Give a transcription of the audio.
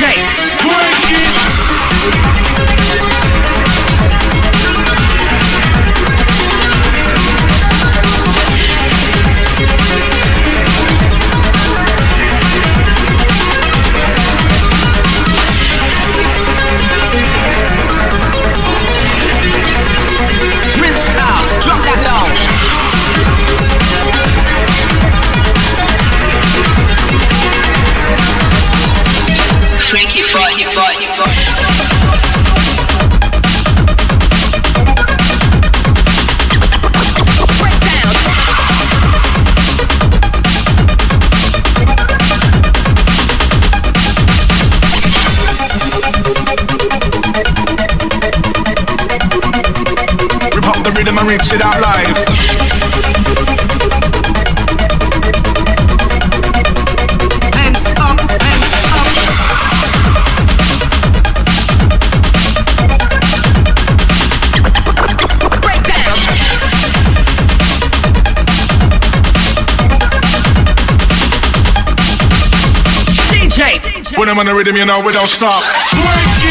DJ. Break it. Rips it out live. When I'm on the rhythm, you know we don't stop. Break